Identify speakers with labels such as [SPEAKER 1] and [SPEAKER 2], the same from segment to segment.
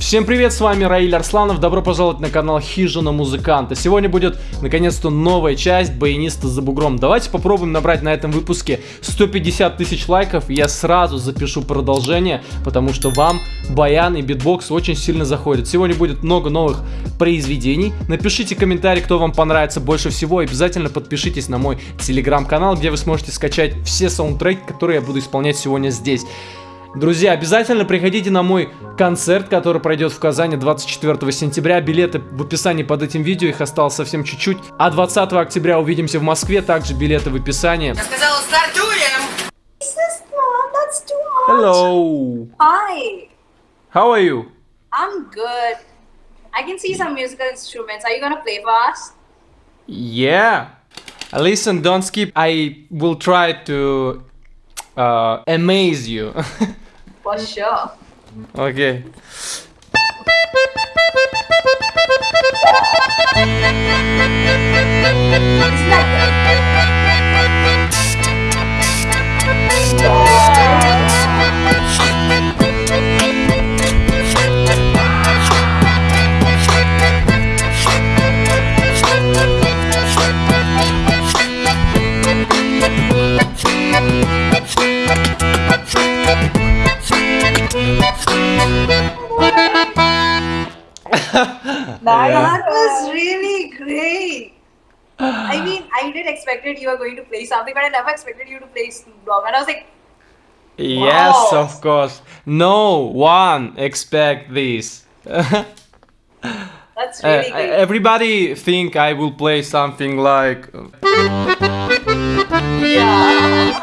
[SPEAKER 1] Всем привет, с вами Раиль Арсланов, добро пожаловать на канал Хижина Музыканта. Сегодня будет, наконец-то, новая часть Баяниста за бугром. Давайте попробуем набрать на этом выпуске 150 тысяч лайков, я сразу запишу продолжение, потому что вам баян и битбокс очень сильно заходят. Сегодня будет много новых произведений. Напишите комментарий, кто вам понравится больше всего, обязательно подпишитесь на мой телеграм-канал, где вы сможете скачать все саундтреки, которые я буду исполнять сегодня здесь. Друзья, обязательно приходите на мой концерт, который пройдет в Казани 24 сентября. Билеты в описании под этим видео, их осталось совсем чуть-чуть. А 20 октября увидимся в Москве, также билеты в описании.
[SPEAKER 2] Я сказала,
[SPEAKER 3] too much.
[SPEAKER 1] Hello!
[SPEAKER 3] Hi.
[SPEAKER 1] How are you?
[SPEAKER 3] I'm good. I can see some musical instruments. Are you gonna play for us?
[SPEAKER 1] Yeah. Listen, don't skip. I will try to uh, amaze you.
[SPEAKER 3] For sure.
[SPEAKER 1] okay.
[SPEAKER 3] Isn't that That was really great. I mean, I did expected you were going to play something, but I never expected you to play Snoop Dogg. And I was like,
[SPEAKER 1] Yes, of course. No one expect this.
[SPEAKER 3] that's
[SPEAKER 1] Uh,
[SPEAKER 3] really great.
[SPEAKER 1] everybody think I will play something like
[SPEAKER 3] yeah.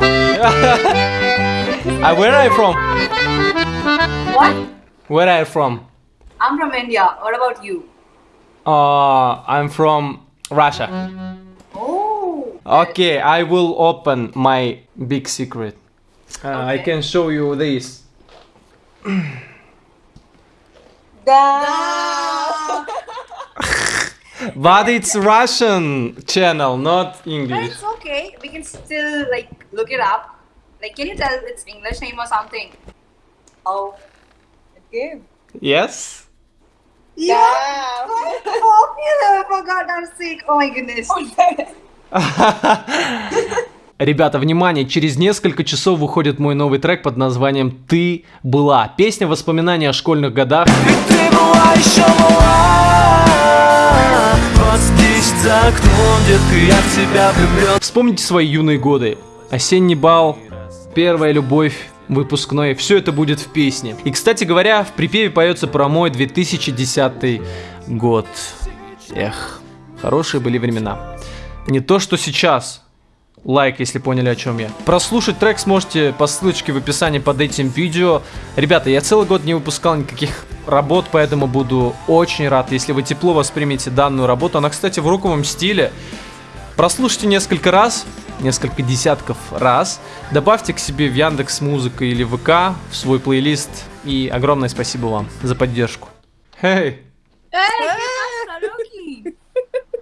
[SPEAKER 1] uh, where are you from?
[SPEAKER 3] What?
[SPEAKER 1] Where are you from?
[SPEAKER 3] I'm from India. What about you?
[SPEAKER 1] Uh, I'm from Russia.
[SPEAKER 3] Oh.
[SPEAKER 1] Okay, I will open my big secret. Uh, I can show you this. But it's Russian channel, not English.
[SPEAKER 3] But
[SPEAKER 1] English.
[SPEAKER 3] it's okay. We can still like look it up. Like, can you tell its English name or something? Oh.
[SPEAKER 4] Okay.
[SPEAKER 1] Yes?
[SPEAKER 3] Yeah. Quite popular for God's sake. Oh my goodness.
[SPEAKER 1] Ребята, внимание, через несколько часов выходит мой новый трек под названием «Ты была». Песня воспоминания о школьных годах.
[SPEAKER 5] Ты была еще мала Вот здесь за окном, детка, я в тебя влюблен
[SPEAKER 1] Вспомните свои юные годы. Осенний бал, первая любовь, выпускной. Все это будет в песне. И, кстати говоря, в припеве поется про мой 2010 год. Эх, хорошие были времена. Не то, что сейчас. Лайк, если поняли, о чем я. Прослушать трек сможете по ссылочке в описании под этим видео. Ребята, я целый год не выпускал никаких работ, поэтому буду очень рад, если вы тепло воспримете данную работу. Она, кстати, в руковом стиле. Прослушайте несколько раз, несколько десятков раз, добавьте к себе в Яндекс Музыка или ВК в свой плейлист. И огромное спасибо вам за поддержку. Hey,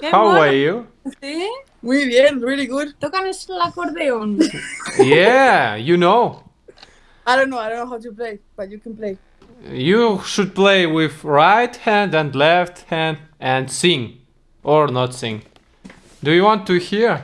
[SPEAKER 1] how are you?
[SPEAKER 4] ¿Sí? Muy bien, really good.
[SPEAKER 6] Tócanos el acordeón.
[SPEAKER 1] Yeah, you know.
[SPEAKER 4] I don't know, I don't know how to play, but you can play.
[SPEAKER 1] You should play with right hand and left hand and sing or not sing. Do you want to hear?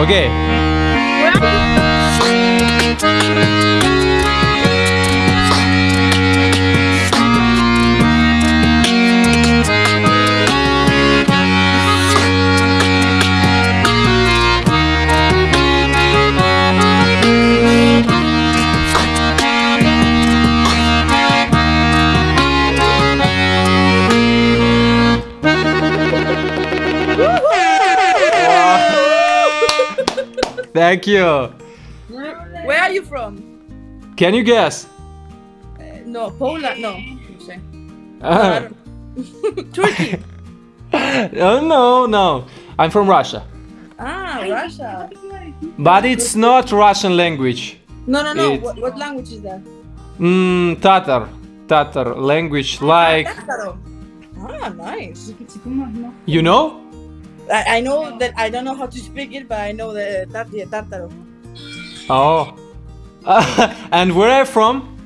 [SPEAKER 1] Okay. Thank you.
[SPEAKER 4] Where are you from?
[SPEAKER 1] Can you guess?
[SPEAKER 4] No, Poland. No. No sé.
[SPEAKER 1] Ah.
[SPEAKER 4] Turkey.
[SPEAKER 1] oh, no, no. I'm from Russia.
[SPEAKER 4] Ah, Russia.
[SPEAKER 1] But it's not Russian language.
[SPEAKER 4] No, no, no.
[SPEAKER 1] It's-
[SPEAKER 4] What, what language is that?
[SPEAKER 1] Mm, Tatar. Tatar language like
[SPEAKER 4] Ah, nice.
[SPEAKER 1] you know?
[SPEAKER 4] I, I know that I don't know how to speak it, but I know the tar- the Tártaro.
[SPEAKER 1] Oh. and where are you from?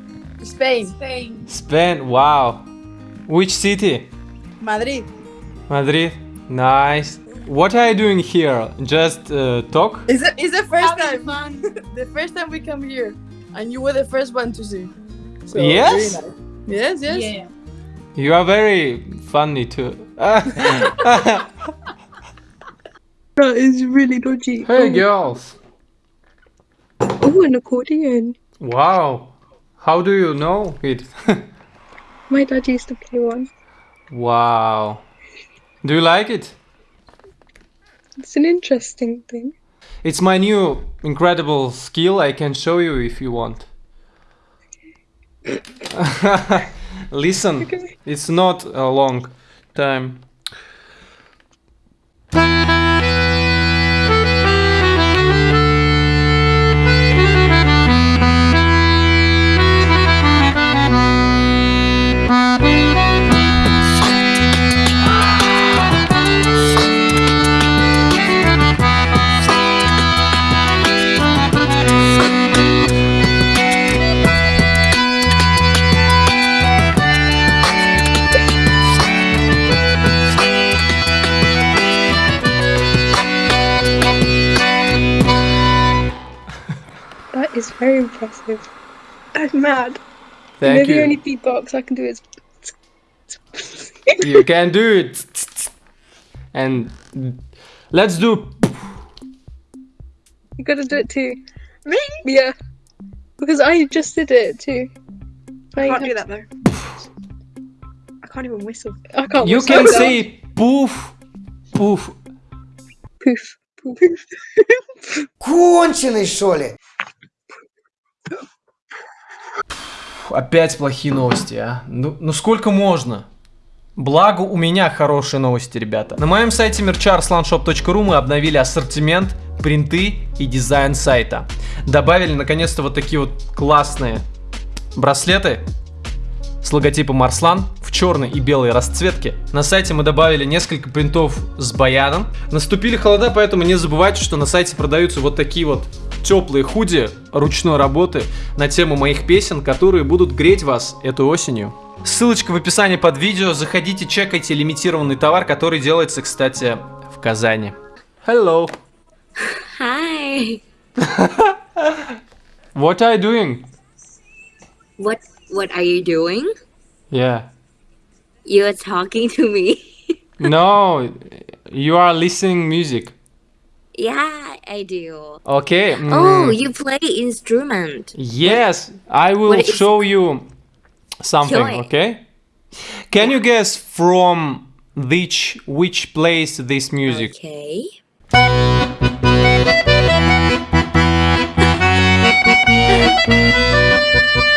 [SPEAKER 4] Spain.
[SPEAKER 6] Spain.
[SPEAKER 1] Spain. Wow. Which city?
[SPEAKER 4] Madrid.
[SPEAKER 1] Madrid. Nice. What are you doing here? Just uh, talk?
[SPEAKER 4] It's the, it's the first
[SPEAKER 6] Having
[SPEAKER 4] time.
[SPEAKER 6] fun.
[SPEAKER 4] the first time we come here, and you were the first one to see. So,
[SPEAKER 1] Yes?
[SPEAKER 4] very nice. Yes, yes.
[SPEAKER 6] Yeah.
[SPEAKER 1] You are very funny too.
[SPEAKER 2] That is really dodgy.
[SPEAKER 1] hey oh. girls.
[SPEAKER 2] Oh, an accordion.
[SPEAKER 1] Wow. How do you know it?
[SPEAKER 2] My dad used to play one.
[SPEAKER 1] wow. Do you like it?
[SPEAKER 2] It's an interesting thing.
[SPEAKER 1] It's my new incredible skill. I can show you if you want. Listen,
[SPEAKER 2] Okay.
[SPEAKER 1] it's not a long time.
[SPEAKER 2] impressive. I'm mad.
[SPEAKER 1] Thank
[SPEAKER 2] you know, the only
[SPEAKER 1] you.
[SPEAKER 2] beatbox I can do is.
[SPEAKER 1] You can do it. And let's do.
[SPEAKER 2] You gotta do it too. Me? Yeah. Because I just did it too.
[SPEAKER 7] I can't do that though. I can't even whistle.
[SPEAKER 2] I can't.
[SPEAKER 1] You
[SPEAKER 2] whistle
[SPEAKER 1] can
[SPEAKER 2] that.
[SPEAKER 1] say poof, poof.
[SPEAKER 2] poof. Poof.
[SPEAKER 8] Конченый, что ли?
[SPEAKER 1] Опять плохие новости, а? Ну, ну сколько можно? Благо у меня хорошие новости, ребята. На моем сайте mercharslandshop.ru мы обновили ассортимент, принты и дизайн сайта. Добавили наконец-то вот такие вот классные браслеты с логотипом Арслан в черной и белой расцветке. На сайте мы добавили несколько принтов с баяном. Наступили холода, поэтому не забывайте, что на сайте продаются вот такие вот теплые худи ручной работы на тему моих песен, которые будут греть вас эту осенью. Ссылочка в описании под видео. Заходите, чекайте лимитированный товар, который делается, кстати, в Казани. Hello.
[SPEAKER 9] Hi.
[SPEAKER 1] What are you doing?
[SPEAKER 9] What what are you doing?
[SPEAKER 1] Yeah.
[SPEAKER 9] You're talking to me.
[SPEAKER 1] No, you are listening music.
[SPEAKER 9] Yeah, I do.
[SPEAKER 1] Okay.
[SPEAKER 9] Oh,
[SPEAKER 1] mm,
[SPEAKER 9] you play instrument.
[SPEAKER 1] Yes, I will
[SPEAKER 9] is-
[SPEAKER 1] show you something,
[SPEAKER 9] it.
[SPEAKER 1] okay? Can you guess from which which place this music?
[SPEAKER 9] Okay.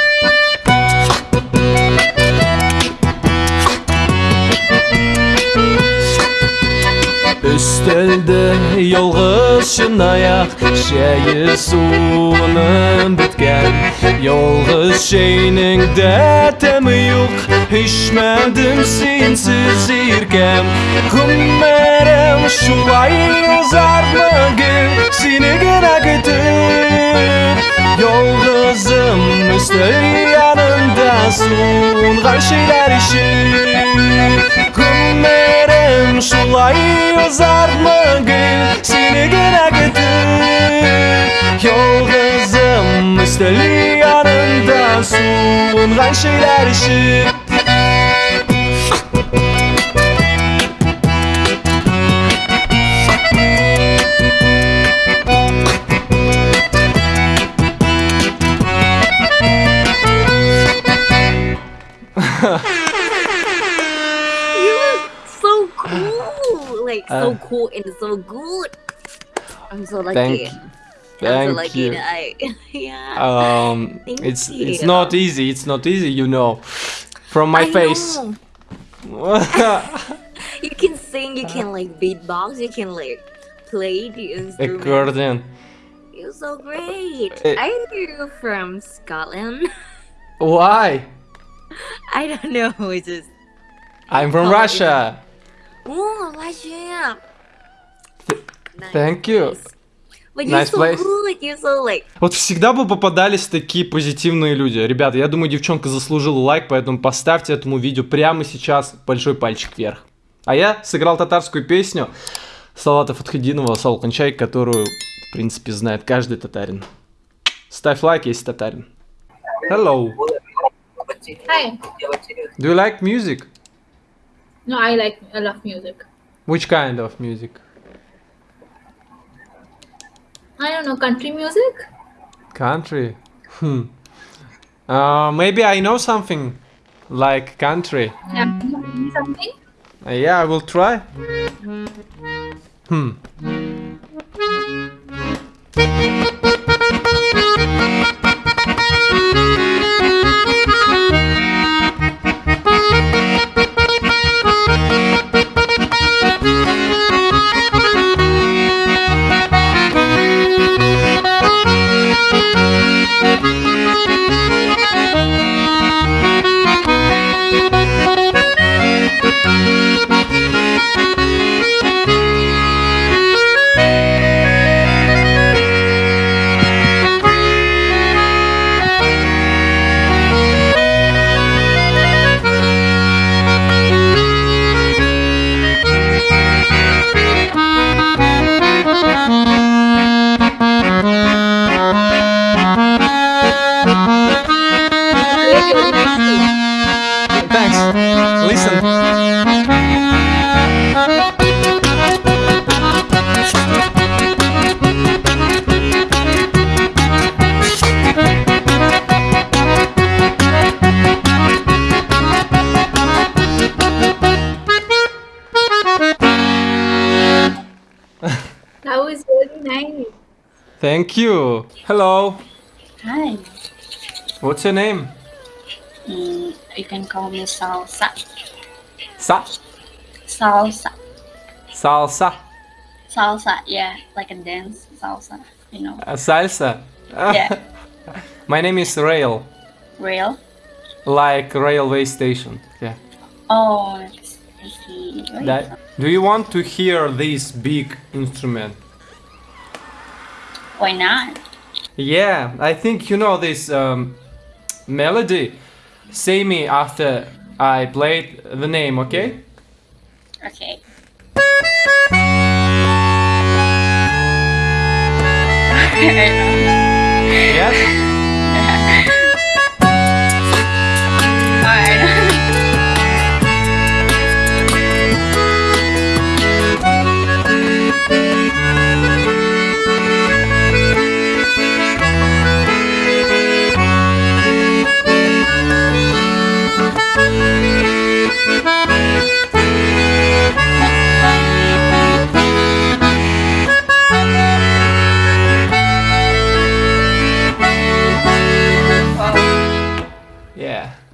[SPEAKER 5] Үстелді Yolғыз шын аяқ Шәйі суының біткән Yolғыз шейнің дәтәмі юқ Ишмәдім сенсіз иркәм Күммәрем шулай ұзармы гіл Сені генә көтіп Yolғызым үстел янында Суынған шейләр іші Күммәрем Gözüm sulayıyor mı gül? Seni güne getir. Yol kızım üsteli yanında Suungan şeyler işi
[SPEAKER 9] ha. Like so
[SPEAKER 1] Uh,
[SPEAKER 9] cool and so good. I'm so lucky.
[SPEAKER 1] Thank
[SPEAKER 9] I'm so
[SPEAKER 1] Thank
[SPEAKER 9] lucky
[SPEAKER 1] you.
[SPEAKER 9] I, yeah.
[SPEAKER 1] Um,
[SPEAKER 9] Thank
[SPEAKER 1] it's it's not easy. It's not easy, you know, from my
[SPEAKER 9] I
[SPEAKER 1] face.
[SPEAKER 9] You can sing, you can like beatbox, you can like play the instrument.
[SPEAKER 1] Accordion.
[SPEAKER 9] You're so great.
[SPEAKER 1] Eh.
[SPEAKER 9] Are you from Scotland?
[SPEAKER 1] Why?
[SPEAKER 9] I don't know. It's just
[SPEAKER 1] I'm from
[SPEAKER 9] Oh,
[SPEAKER 1] Russia.
[SPEAKER 9] Oh. Nice
[SPEAKER 1] Thank you.
[SPEAKER 9] place. But you're
[SPEAKER 1] Nice
[SPEAKER 9] so
[SPEAKER 1] place.
[SPEAKER 9] good. You're so like
[SPEAKER 1] Вот всегда бы попадались такие позитивные люди. Ребята, я думаю, девчонка заслужила лайк, поэтому поставьте этому видео прямо сейчас большой пальчик вверх. А я сыграл татарскую песню Салата Фатхединова «Сал Кончай», которую, в принципе, знает каждый татарин. Ставь лайк, если татарин. Hello.
[SPEAKER 6] Hi.
[SPEAKER 1] Do you like music?
[SPEAKER 6] No, I like I love music.
[SPEAKER 1] Which kind of music?
[SPEAKER 6] I don't know country music.
[SPEAKER 1] Country. Hmm. Uh, maybe I know something like country.
[SPEAKER 6] Yeah, something.
[SPEAKER 1] Uh, yeah, I will try. Hmm. Thanks. Listen.
[SPEAKER 6] That was really nice.
[SPEAKER 1] Thank you. Hello.
[SPEAKER 10] Hi.
[SPEAKER 1] What's your name?
[SPEAKER 10] Mm, you can call me Salsa.
[SPEAKER 1] Sa.
[SPEAKER 10] Salsa.
[SPEAKER 1] Salsa.
[SPEAKER 10] Salsa, yeah, like a dance salsa, you know.
[SPEAKER 1] Uh, salsa.
[SPEAKER 10] Yeah.
[SPEAKER 1] My name is Rail.
[SPEAKER 10] Rail?
[SPEAKER 1] Like railway station. Yeah.
[SPEAKER 10] Oh, it's, I see.
[SPEAKER 1] That- Do you want to hear this big instrument?
[SPEAKER 10] Why not?
[SPEAKER 1] Yeah, I think you know this um, melody. Say me after I played the name, okay?
[SPEAKER 10] Okay.
[SPEAKER 1] Yes?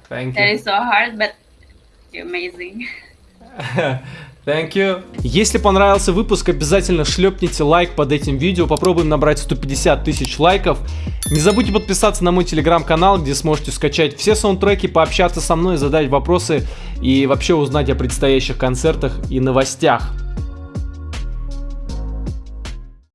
[SPEAKER 1] Thank
[SPEAKER 10] That
[SPEAKER 1] you.
[SPEAKER 10] is so hard, but amazing.
[SPEAKER 1] Thank you. Если понравился выпуск, обязательно шлепните лайк под этим видео. Попробуем набрать 150 тысяч лайков. Не забудьте подписаться на мой телеграм-канал, где сможете скачать все саундтреки, пообщаться со мной, задать вопросы и вообще узнать о предстоящих концертах и новостях.